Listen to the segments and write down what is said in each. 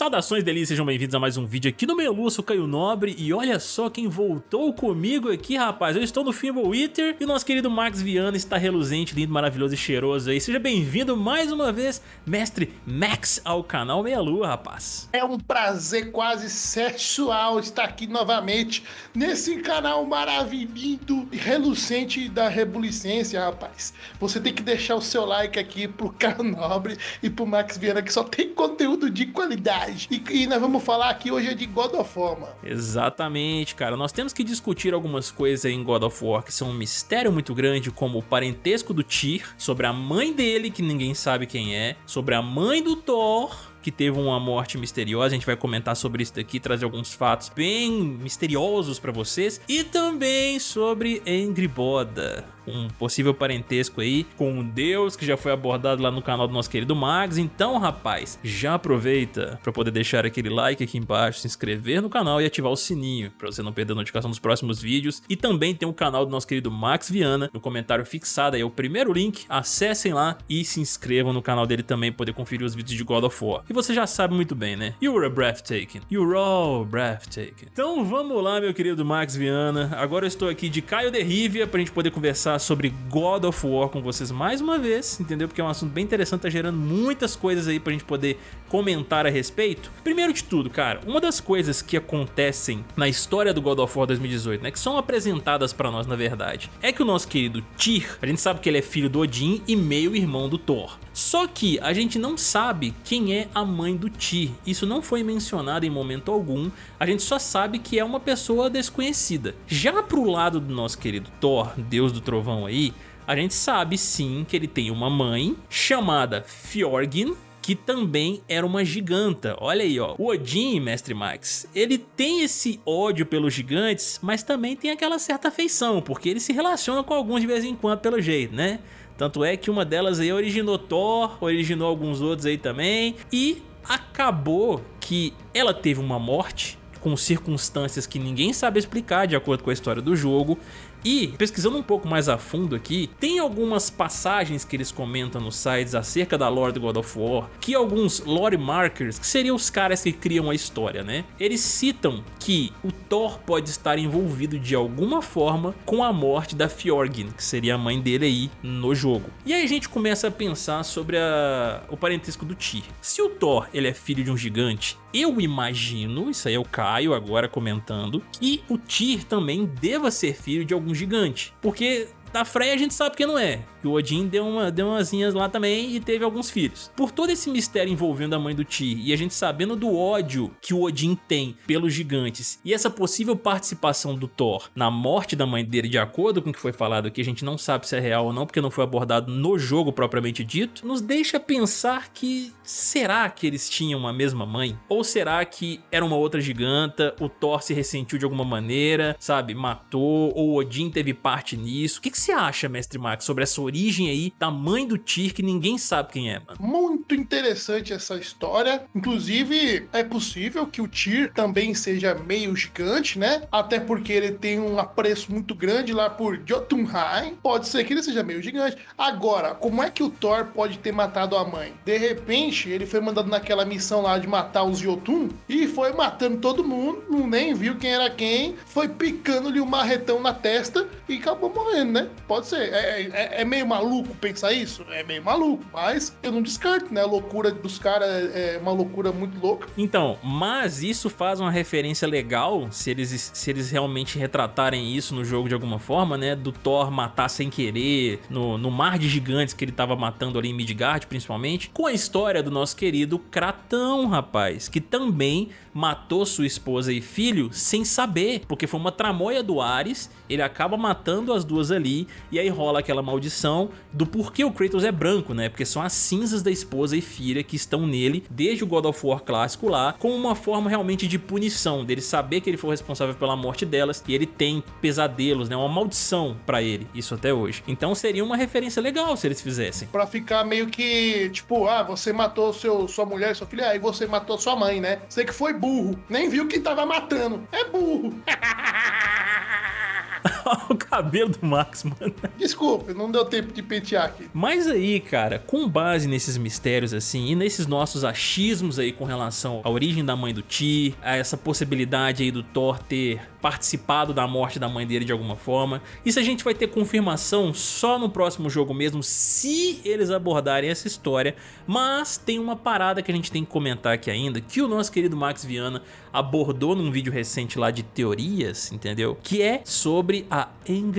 Saudações delícias, sejam bem-vindos a mais um vídeo aqui no Meio Lua, sou Caio Nobre e olha só quem voltou comigo aqui, rapaz. Eu estou no Fimble Wither e o nosso querido Max Viana está reluzente, lindo, maravilhoso e cheiroso aí. Seja bem-vindo mais uma vez, mestre Max, ao canal Meia Lua, rapaz. É um prazer quase sexual estar aqui novamente nesse canal maravilhoso e relucente da rebulicência, rapaz. Você tem que deixar o seu like aqui pro Caio Nobre e pro Max Viana que só tem conteúdo de qualidade e, e, nós vamos falar aqui hoje é de God of War, mano. Exatamente, cara. Nós temos que discutir algumas coisas em God of War que são um mistério muito grande, como o parentesco do Tyr, sobre a mãe dele, que ninguém sabe quem é, sobre a mãe do Thor, que teve uma morte misteriosa, a gente vai comentar sobre isso daqui, trazer alguns fatos bem misteriosos pra vocês, e também sobre Angry Boda, um possível parentesco aí com um deus que já foi abordado lá no canal do nosso querido Mags. Então, rapaz, já aproveita para poder deixar aquele like aqui embaixo, se inscrever no canal e ativar o sininho para você não perder a notificação dos próximos vídeos. E também tem o canal do nosso querido Max Viana, no comentário fixado aí é o primeiro link, acessem lá e se inscrevam no canal dele também poder conferir os vídeos de God of War. E você já sabe muito bem, né? You're a breathtaking. You're all breathtaking. Então vamos lá, meu querido Max Viana. Agora eu estou aqui de Caio Derrivia pra gente poder conversar sobre God of War com vocês mais uma vez, entendeu? Porque é um assunto bem interessante, tá gerando muitas coisas aí pra gente poder comentar a respeito. Primeiro de tudo, cara, uma das coisas que acontecem na história do God of War 2018, né, que são apresentadas pra nós na verdade, é que o nosso querido Tyr, a gente sabe que ele é filho do Odin e meio irmão do Thor. Só que a gente não sabe quem é a mãe do Tyr, isso não foi mencionado em momento algum, a gente só sabe que é uma pessoa desconhecida. Já pro lado do nosso querido Thor, deus do trovão aí, a gente sabe sim que ele tem uma mãe chamada Fjorgyn, que também era uma giganta. Olha aí, ó. O Odin, Mestre Max, ele tem esse ódio pelos gigantes, mas também tem aquela certa afeição, porque ele se relaciona com alguns de vez em quando pelo jeito, né? Tanto é que uma delas aí originou Thor, originou alguns outros aí também, e acabou que ela teve uma morte com circunstâncias que ninguém sabe explicar de acordo com a história do jogo e, pesquisando um pouco mais a fundo aqui, tem algumas passagens que eles comentam nos sites acerca da lore do God of War, que alguns lore markers, que seriam os caras que criam a história, né? Eles citam que o Thor pode estar envolvido de alguma forma com a morte da Fjorgyn, que seria a mãe dele aí no jogo. E aí a gente começa a pensar sobre a... o parentesco do Tyr. Se o Thor ele é filho de um gigante, eu imagino, isso aí é o Caio agora comentando, que o Tyr também deva ser filho de algum um gigante. Porque da Freya a gente sabe que não é, que o Odin deu, uma, deu umas linhas lá também e teve alguns filhos. Por todo esse mistério envolvendo a mãe do Tyr e a gente sabendo do ódio que o Odin tem pelos gigantes e essa possível participação do Thor na morte da mãe dele, de acordo com o que foi falado aqui, a gente não sabe se é real ou não, porque não foi abordado no jogo propriamente dito, nos deixa pensar que será que eles tinham a mesma mãe? Ou será que era uma outra giganta, o Thor se ressentiu de alguma maneira, sabe, matou, ou o Odin teve parte nisso? O que, que você acha, Mestre Max, sobre essa origem aí da mãe do Tyr que ninguém sabe quem é, mano? Muito interessante essa história. Inclusive, é possível que o Tyr também seja meio gigante, né? Até porque ele tem um apreço muito grande lá por Jotunheim. Pode ser que ele seja meio gigante. Agora, como é que o Thor pode ter matado a mãe? De repente, ele foi mandado naquela missão lá de matar os Jotun e foi matando todo mundo, não nem viu quem era quem, foi picando-lhe um marretão na testa e acabou morrendo, né? Pode ser. É, é, é, meio maluco pensar isso? É meio maluco, mas eu não descarto, né? A loucura dos caras é, é uma loucura muito louca. Então, mas isso faz uma referência legal, se eles, se eles realmente retratarem isso no jogo de alguma forma, né? Do Thor matar sem querer, no, no mar de gigantes que ele tava matando ali em Midgard, principalmente, com a história do nosso querido Kratão, rapaz, que também matou sua esposa e filho sem saber, porque foi uma tramóia do Ares, ele acaba matando as duas ali, e aí rola aquela maldição do porquê o Kratos é branco, né? Porque são as cinzas da esposa e filha que estão nele desde o God of War clássico lá, como uma forma realmente de punição, dele saber que ele foi responsável pela morte delas, e ele tem pesadelos, né? Uma maldição pra ele, isso até hoje. Então seria uma referência legal se eles fizessem. Pra ficar meio que, tipo, ah, você matou seu, sua mulher, sua filha, aí você matou sua mãe, né? Você que foi burro, nem viu que tava matando. É burro. o cabelo do Max, mano. Desculpe, não deu tempo de pentear aqui. Mas aí, cara, com base nesses mistérios assim e nesses nossos achismos aí com relação à origem da mãe do Ti, a essa possibilidade aí do Thor ter participado da morte da mãe dele de alguma forma. Isso a gente vai ter confirmação só no próximo jogo mesmo, se eles abordarem essa história. Mas tem uma parada que a gente tem que comentar aqui ainda, que o nosso querido Max Viana abordou num vídeo recente lá de teorias, entendeu? Que é sobre a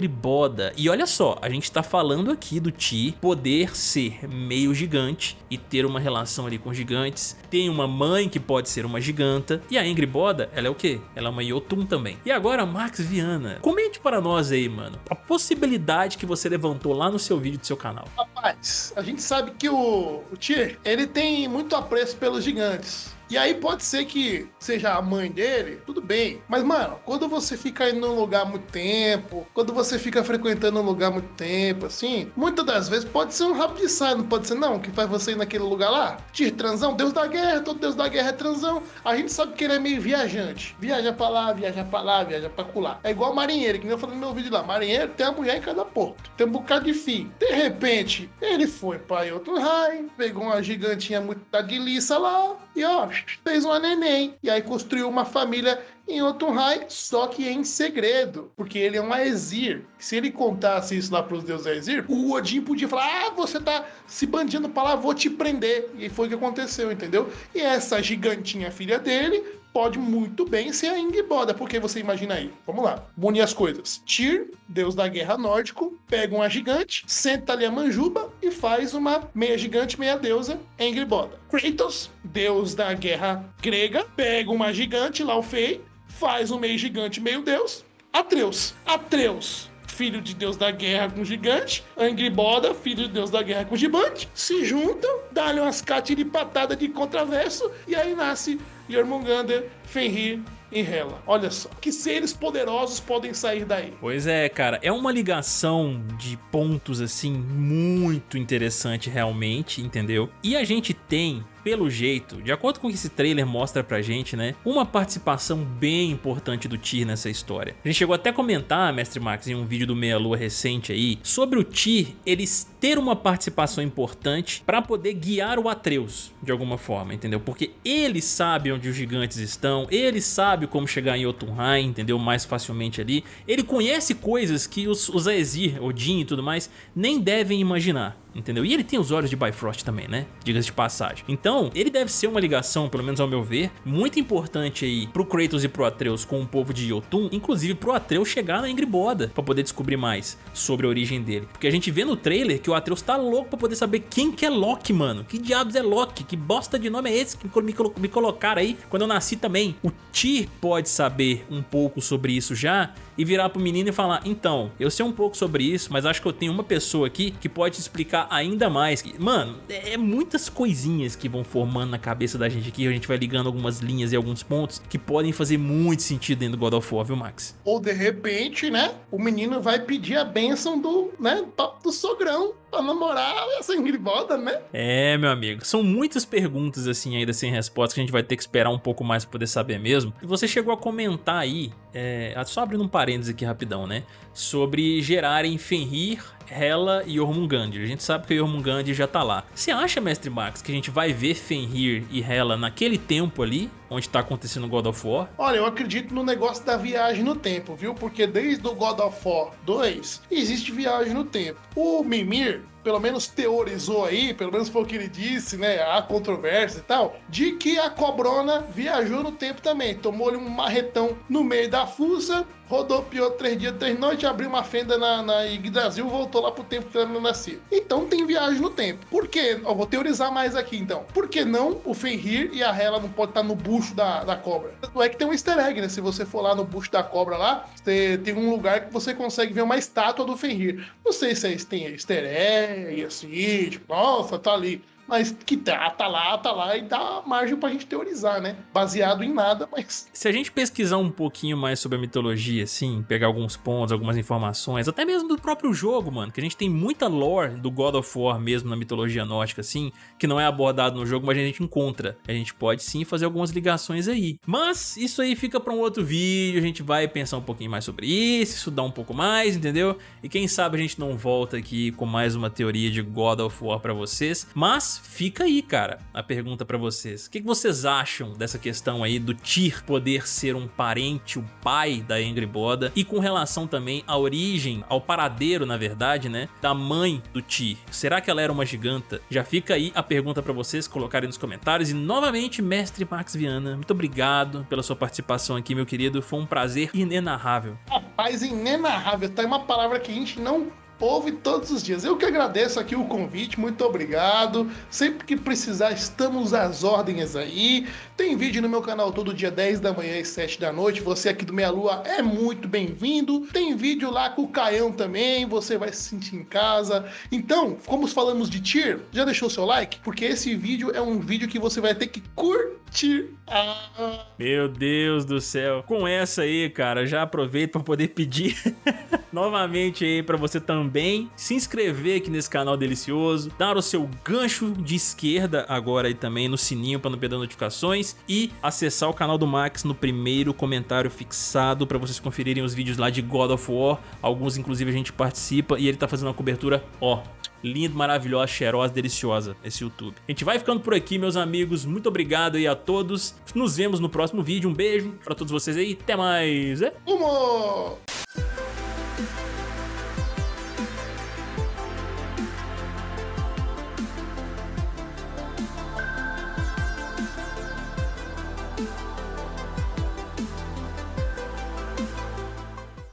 Boda. E olha só, a gente tá falando aqui do Ti poder ser meio gigante e ter uma relação ali com gigantes. Tem uma mãe que pode ser uma giganta. E a Boda, ela é o quê? Ela é uma Yotun também. E agora, Max Viana, comente para nós aí, mano, a possibilidade que você levantou lá no seu vídeo do seu canal. Rapaz, a gente sabe que o, o Tyr, ele tem muito apreço pelos gigantes. E aí pode ser que seja a mãe dele, tudo bem. Mas, mano, quando você fica indo num lugar muito tempo, quando você fica frequentando um lugar muito tempo, assim, muitas das vezes pode ser um rabo de saia, não pode ser não, que faz você ir naquele lugar lá. Tyr, transão, Deus da guerra, todo Deus da guerra é transão. A gente sabe que ele é meio viajante. Viaja pra lá, viaja pra lá, viaja pra colar. É igual marinheiro, que nem eu falei no meu vídeo lá. Marinheiro tem uma mulher em cada porto. Tem um bocado de fim. De repente, ele foi pra Jotunheim, pegou uma gigantinha muito da de liça lá, e ó, fez uma neném. E aí construiu uma família em Jotunheim, só que em segredo, porque ele é um Aesir. Se ele contasse isso lá pros deuses Aesir, o Odin podia falar: "Ah, você tá se bandindo para lá, vou te prender". E foi o que aconteceu, entendeu? E essa gigantinha filha dele pode muito bem ser a Ingboda, porque você imagina aí. Vamos lá, unir as coisas. Tyr, deus da guerra nórdico, pega uma gigante, senta ali a manjuba e faz uma meia gigante, meia deusa, Ingboda. Kratos, deus da guerra grega, pega uma gigante, Fei, faz um meio gigante, meio deus. Atreus. Atreus filho de deus da guerra com gigante, Angriboda, filho de deus da guerra com gigante, se juntam, dá-lhe umas de patada de contraverso, e aí nasce Jormungandr, Fenrir e Hela. Olha só, que seres poderosos podem sair daí. Pois é, cara, é uma ligação de pontos assim muito interessante realmente, entendeu? E a gente tem pelo jeito, de acordo com o que esse trailer mostra pra gente, né, uma participação bem importante do Tyr nessa história. A gente chegou até a comentar, Mestre Max, em um vídeo do Meia Lua recente aí, sobre o Tyr eles ter uma participação importante pra poder guiar o Atreus, de alguma forma, entendeu? Porque ele sabe onde os gigantes estão, ele sabe como chegar em Jotunheim, entendeu? Mais facilmente ali. Ele conhece coisas que os, os Aesir, Odin e tudo mais, nem devem imaginar entendeu? E ele tem os olhos de Bifrost também, né? Diga-se de passagem. Então, ele deve ser uma ligação, pelo menos ao meu ver, muito importante aí pro Kratos e pro Atreus com o povo de Jotun, inclusive pro Atreus chegar na Ingriboda pra poder descobrir mais sobre a origem dele. Porque a gente vê no trailer que o Atreus tá louco pra poder saber quem que é Loki, mano. Que diabos é Loki? Que bosta de nome é esse que me, me colocaram aí quando eu nasci também? O Tyr pode saber um pouco sobre isso já e virar pro menino e falar, então, eu sei um pouco sobre isso, mas acho que eu tenho uma pessoa aqui que pode te explicar ainda mais. Mano, é, é muitas coisinhas que vão formando na cabeça da gente aqui, a gente vai ligando algumas linhas e alguns pontos que podem fazer muito sentido dentro do God of War, viu, Max? Ou de repente, né, o menino vai pedir a bênção do, né, do sogrão pra namorar essa Ingrid né? É, meu amigo. São muitas perguntas assim ainda sem resposta que a gente vai ter que esperar um pouco mais pra poder saber mesmo. E você chegou a comentar aí, é, só abrindo um parênteses aqui rapidão, né? Sobre gerarem Fenrir Hela e Jormungandr. A gente sabe que o Jormungandr já tá lá. Você acha, Mestre Max, que a gente vai ver Fenrir e Hela naquele tempo ali, onde tá acontecendo God of War? Olha, eu acredito no negócio da viagem no tempo, viu? Porque desde o God of War 2 existe viagem no tempo. O Mimir, pelo menos teorizou aí, pelo menos foi o que ele disse, né? Há controvérsia e tal, de que a cobrona viajou no tempo também. Tomou-lhe um marretão no meio da fuça, rodopiou três dias, três noites, abriu uma fenda na, na Yggdrasil, voltou lá pro tempo que ela não nascia. Então tem viagem no tempo. Por que? Eu vou teorizar mais aqui então. Por que não o Fenrir e a Hela não pode estar no bucho da, da cobra? Não é que tem um easter egg, né? Se você for lá no bucho da cobra lá, tem um lugar que você consegue ver uma estátua do Fenrir. Não sei se é, tem easter egg, assim, tipo, nossa, tá ali. Mas que tá, tá lá, tá lá e dá margem pra gente teorizar, né? Baseado em nada, mas... Se a gente pesquisar um pouquinho mais sobre a mitologia, assim, pegar alguns pontos, algumas informações, até mesmo do próprio jogo, mano, que a gente tem muita lore do God of War mesmo na mitologia nórdica, assim, que não é abordado no jogo, mas a gente encontra. A gente pode sim fazer algumas ligações aí. Mas isso aí fica pra um outro vídeo, a gente vai pensar um pouquinho mais sobre isso, estudar um pouco mais, entendeu? E quem sabe a gente não volta aqui com mais uma teoria de God of War pra vocês. Mas fica aí, cara, a pergunta pra vocês. O que vocês acham dessa questão aí do Tyr poder ser um parente, o pai da Angry Boda? E com relação também à origem, ao paradeiro, na verdade, né, da mãe do Tyr. Será que ela era uma giganta? Já fica aí a pergunta pra vocês colocarem nos comentários. E novamente, mestre Max Viana, muito obrigado pela sua participação aqui, meu querido. Foi um prazer inenarrável. Rapaz, inenarrável. Tá uma palavra que a gente não ouve todos os dias. Eu que agradeço aqui o convite, muito obrigado. Sempre que precisar, estamos às ordens aí. Tem vídeo no meu canal todo dia 10 da manhã e 7 da noite. Você aqui do Meia Lua é muito bem-vindo. Tem vídeo lá com o Caião também, você vai se sentir em casa. Então, como falamos de tier, já deixou seu like? Porque esse vídeo é um vídeo que você vai ter que curtir. Ah. Meu Deus do céu. Com essa aí, cara, já aproveito para poder pedir novamente aí para você também se inscrever aqui nesse canal delicioso, dar o seu gancho de esquerda agora aí também no sininho para não perder notificações e acessar o canal do Max no primeiro comentário fixado para vocês conferirem os vídeos lá de God of War, alguns inclusive a gente participa e ele tá fazendo uma cobertura, ó, lindo, maravilhosa, cheirosa, deliciosa esse YouTube. A gente vai ficando por aqui, meus amigos. Muito obrigado aí a todos. Nos vemos no próximo vídeo. Um beijo pra todos vocês aí. Até mais. É? Humor!